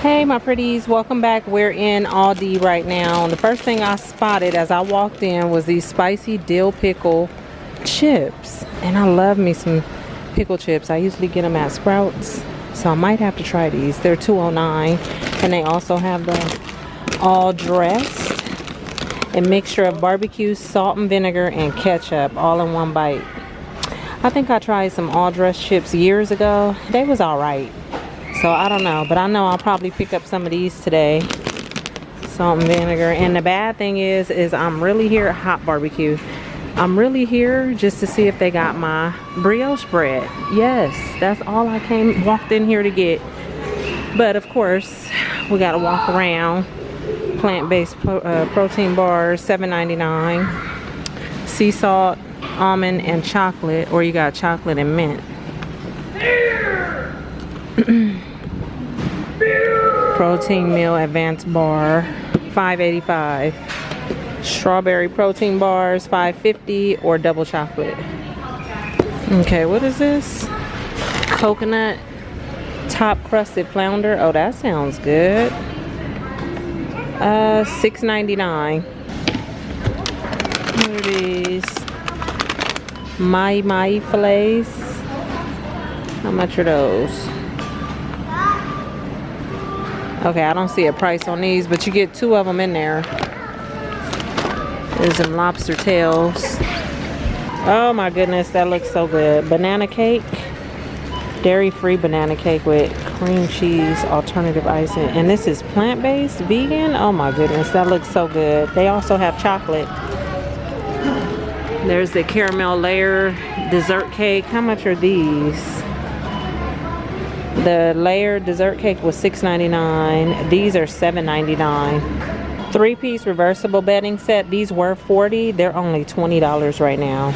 Hey my pretties, welcome back. We're in Aldi right now. The first thing I spotted as I walked in was these spicy dill pickle chips. And I love me some pickle chips. I usually get them at Sprouts. So I might have to try these. They're 209 and they also have the all dressed. A mixture of barbecue, salt and vinegar, and ketchup all in one bite. I think I tried some all dressed chips years ago. They was alright so I don't know. But I know I'll probably pick up some of these today. Salt and vinegar. And the bad thing is, is I'm really here at Hot Barbecue. I'm really here just to see if they got my brioche bread. Yes, that's all I came walked in here to get. But of course, we gotta walk around. Plant-based pro, uh, protein bars, $7.99. Sea salt, almond, and chocolate. Or you got chocolate and mint. protein meal advanced bar 585 strawberry protein bars 550 or double chocolate. Okay what is this? Coconut top crusted flounder. Oh that sounds good. Uh 6.99 what are these? Mahi mahi fillets. How much are those Okay, I don't see a price on these, but you get two of them in there. There's some lobster tails. Oh my goodness, that looks so good. Banana cake. Dairy-free banana cake with cream cheese, alternative icing. And this is plant-based, vegan. Oh my goodness, that looks so good. They also have chocolate. There's the caramel layer dessert cake. How much are these? The layered dessert cake was $6.99. These are $7.99. Three-piece reversible bedding set. These were 40. They're only $20 right now.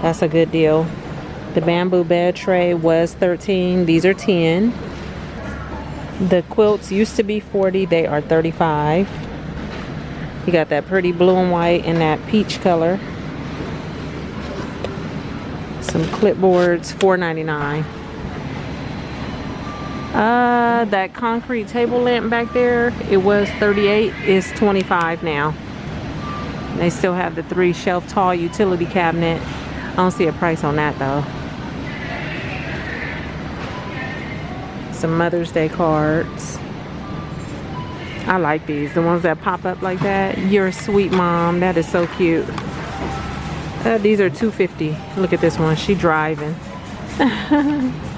That's a good deal. The bamboo bed tray was 13. These are 10. The quilts used to be 40. They are 35. You got that pretty blue and white and that peach color. Some clipboards, $4.99. Uh, that concrete table lamp back there, it was 38, it's 25 now. They still have the three shelf tall utility cabinet. I don't see a price on that though. Some Mother's Day cards. I like these, the ones that pop up like that. You're a sweet mom, that is so cute. Uh, these are 250. Look at this one, she driving.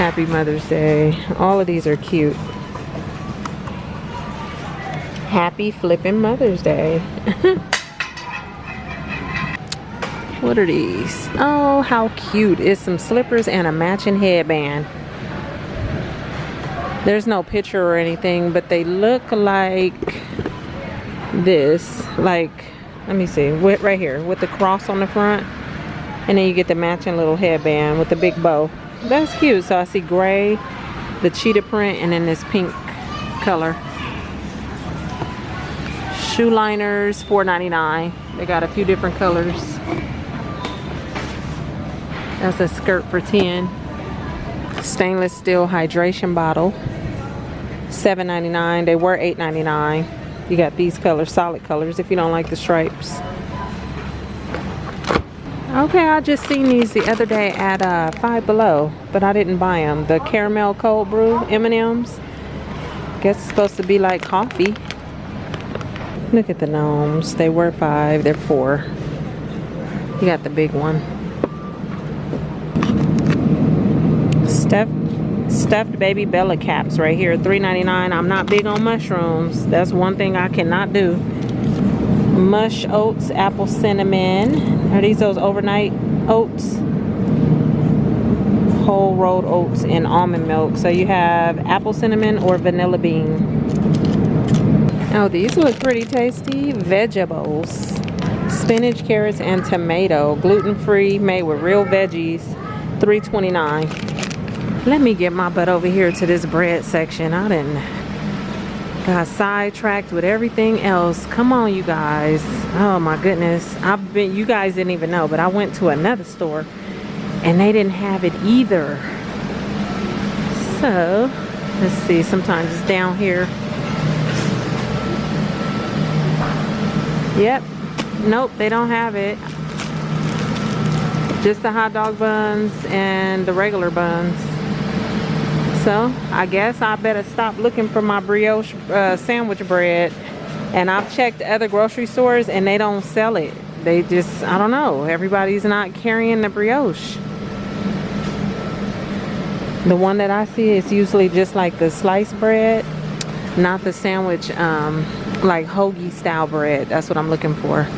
Happy Mother's Day. All of these are cute. Happy flipping Mother's Day. what are these? Oh, how cute. It's some slippers and a matching headband. There's no picture or anything, but they look like this. Like, let me see, right here, with the cross on the front. And then you get the matching little headband with the big bow that's cute. So i see gray the cheetah print and then this pink color. Shoe liners $4.99 they got a few different colors. That's a skirt for 10 stainless steel hydration bottle $7.99 they were $8.99 you got these colors solid colors if you don't like the stripes Okay, I just seen these the other day at uh, Five Below, but I didn't buy them. The caramel cold brew M&Ms. Guess it's supposed to be like coffee. Look at the gnomes. They were five, they're four. You got the big one. Stuffed, stuffed baby Bella caps right here, $3.99. I'm not big on mushrooms. That's one thing I cannot do mush oats apple cinnamon are these those overnight? Oats? Whole rolled oats and almond milk. So you have apple cinnamon or vanilla bean. Oh these look pretty tasty. Vegetables. Spinach carrots and tomato. Gluten-free made with real veggies. 3.29 let me get my butt over here to this bread section. I didn't got sidetracked with everything else come on you guys oh my goodness i've been you guys didn't even know but i went to another store and they didn't have it either so Let's see, sometimes it's down here. Yep. Nope, they don't have it. Just the hot dog buns and the regular buns. So, I guess I better stop looking for my brioche uh, sandwich bread. And I've checked other grocery stores and they don't sell it. They just, I don't know. Everybody's not carrying the brioche. The one that I see is usually just like the sliced bread, not the sandwich, um, like hoagie style bread. That's what I'm looking for.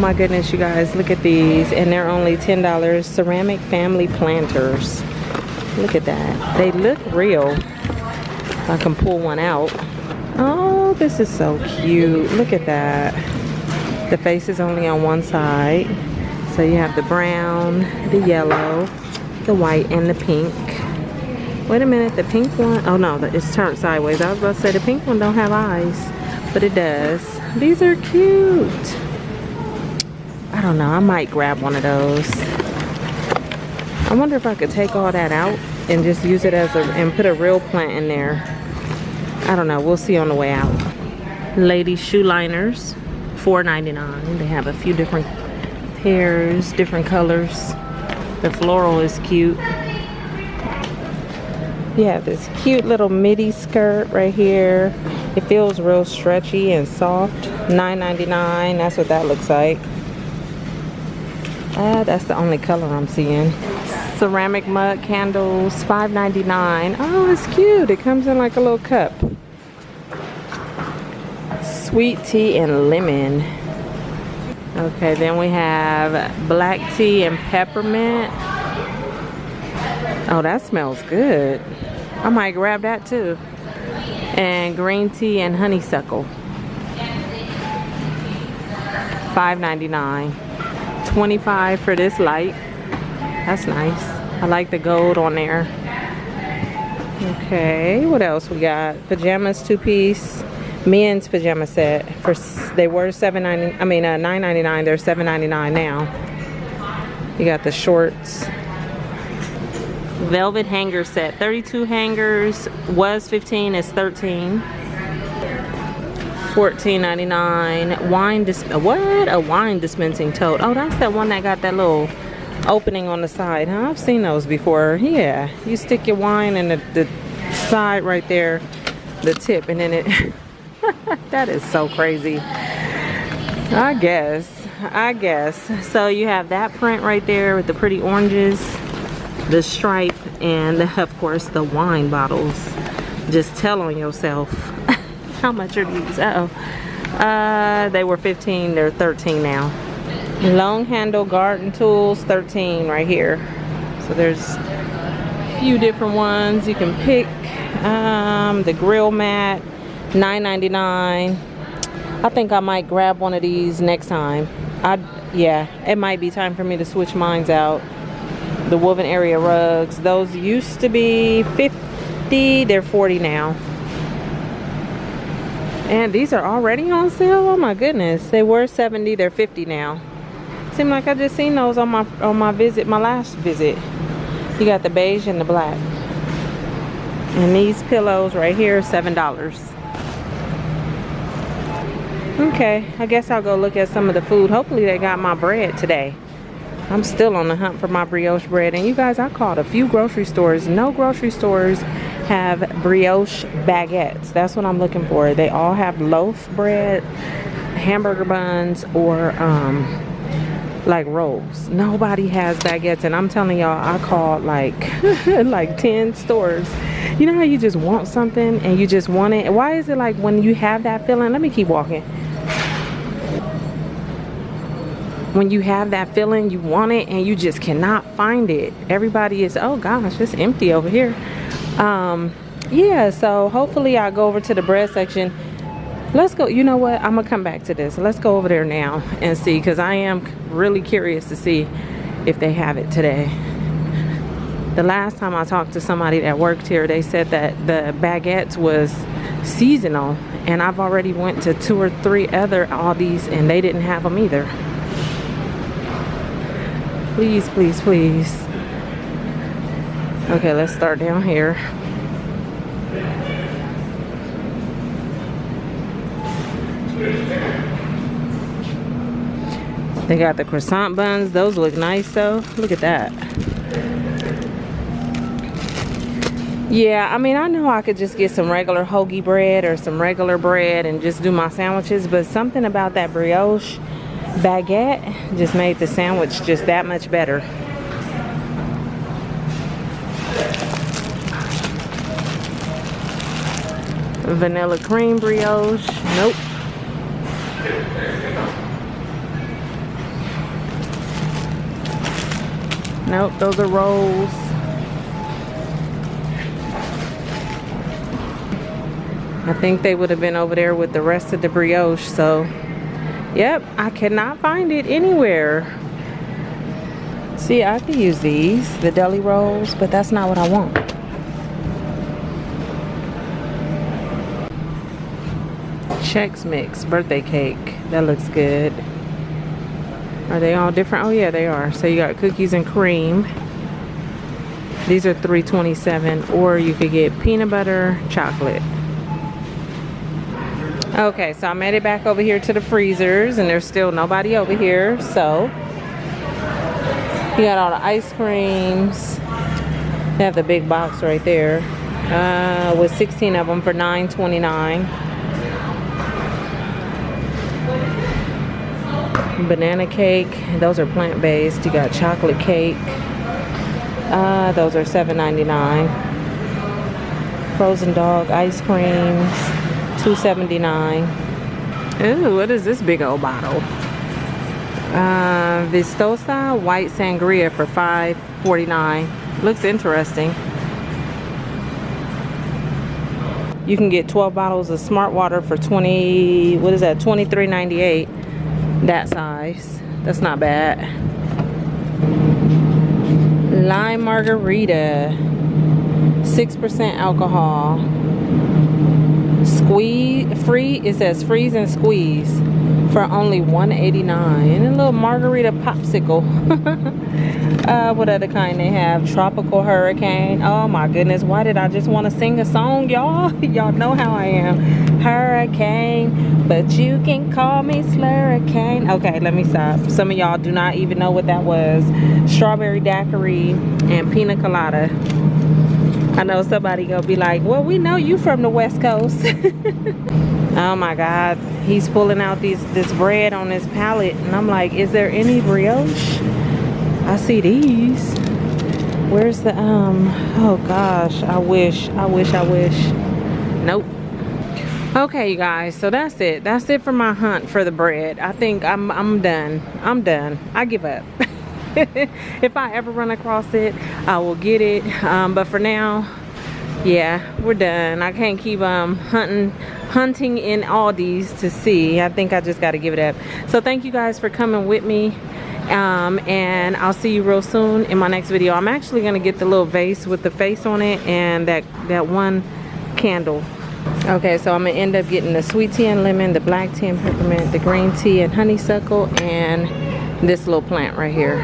My goodness, you guys, look at these. And they're only $10. Ceramic family planters. Look at that. They look real. I can pull one out. Oh, this is so cute. Look at that. The face is only on one side. So you have the brown, the yellow, the white, and the pink. Wait a minute, the pink one, oh no, it's turned sideways. I was about to say the pink one don't have eyes, but it does. These are cute. I don't know. I might grab one of those. I wonder if I could take all that out and just use it as a, and put a real plant in there. I don't know. We'll see on the way out. Lady shoe liners, $4.99. They have a few different pairs, different colors. The floral is cute. You have this cute little midi skirt right here. It feels real stretchy and soft. $9.99. That's what that looks like. Uh, that's the only color I'm seeing. Ceramic mug candles, $5.99. Oh, it's cute. It comes in like a little cup. Sweet tea and lemon. Okay, then we have black tea and peppermint. Oh, that smells good. I might grab that too. And green tea and honeysuckle. $5.99. 25 for this light. That's nice. I like the gold on there. Okay, what else we got? Pajamas two piece men's pajama set for they were 7.90 I mean uh, 9.99 they're 7.99 now. You got the shorts. Velvet hanger set 32 hangers was 15 is 13 $14.99 wine dis what? A wine dispensing tote. Oh that's that one that got that little opening on the side huh? I've seen those before. Yeah you stick your wine in the, the side right there the tip and then it that is so crazy. I guess i guess. So you have that print right there with the pretty oranges the stripe and of course the wine bottles. Just tell on yourself how much are these? Uh oh. Uh, they were 15, they're 13 now. Long handle garden tools, 13 right here. So there's a few different ones you can pick. Um, the grill mat, 9.99. I think I might grab one of these next time. I yeah, it might be time for me to switch mines out. The woven area rugs, those used to be 50, they're 40 now. And these are already on sale? Oh my goodness. They were 70, they're 50 now. Seem like I just seen those on my on my visit, my last visit. You got the beige and the black. And these pillows right here, $7. Okay, I guess I'll go look at some of the food. Hopefully they got my bread today. I'm still on the hunt for my brioche bread. And you guys, I called a few grocery stores. No grocery stores have brioche baguettes. That's what I'm looking for. They all have loaf bread, hamburger buns, or um, like rolls. Nobody has baguettes. And I'm telling y'all, I called like, like 10 stores. You know how you just want something and you just want it? Why is it like when you have that feeling? Let me keep walking. When you have that feeling, you want it and you just cannot find it. Everybody is, oh gosh, it's empty over here um yeah so hopefully i'll go over to the bread section. Let's go you know what? I'm gonna come back to this. Let's go over there now and see because i am really curious to see if they have it today. The last time i talked to somebody that worked here they said that the baguettes was seasonal and i've already went to two or three other aldi's and they didn't have them either. Please please please okay let's start down here They got the croissant buns. Those look nice though. Look at that. Yeah, I mean, I know I could just get some regular hoagie bread or some regular bread and just do my sandwiches, but something about that brioche baguette just made the sandwich just that much better. Vanilla cream brioche. Nope. Nope, those are rolls. I think they would have been over there with the rest of the brioche, so yep, I cannot find it anywhere. See, I could use these, the deli rolls, but that's not what I want. Chex Mix birthday cake. That looks good. Are they all different? Oh yeah, they are. So you got cookies and cream. These are 327 or you could get peanut butter chocolate. Okay, so I made it back over here to the freezers and there's still nobody over here. So you got all the ice creams. They have the big box right there uh, with 16 of them for 9.29. banana cake. Those are plant-based. You got chocolate cake. Uh, those are $7.99 frozen dog ice creams $2.79 Ooh, what is this big old bottle? Uh, Vistosa white sangria for $5.49 looks interesting. You can get 12 bottles of smart water for 20 what is that 23.98 that size. That's not bad. Lime margarita. 6% alcohol. Squeeze free it says freeze and squeeze for only 189 and a little margarita popsicle. Uh, what other kind they have? Tropical hurricane. Oh my goodness why did i just want to sing a song y'all? Y'all know how i am hurricane but you can call me slurricane okay let me stop some of y'all do not even know what that was strawberry daiquiri and pina colada I know somebody gonna be like, well, we know you from the West Coast. oh my God, he's pulling out these this bread on his pallet. And I'm like, is there any brioche? I see these. Where's the, um, oh gosh, I wish, I wish, I wish. Nope. Okay, you guys, so that's it. That's it for my hunt for the bread. I think I'm, I'm done. I'm done. I give up. if I ever run across it, I will get it. Um, but for now, yeah, we're done. I can't keep um, hunting hunting in Aldi's to see. I think I just got to give it up. So thank you guys for coming with me. Um, and I'll see you real soon in my next video. I'm actually going to get the little vase with the face on it and that, that one candle. Okay, so I'm to end up getting the sweet tea and lemon, the black tea and peppermint, the green tea and honeysuckle, and this little plant right here.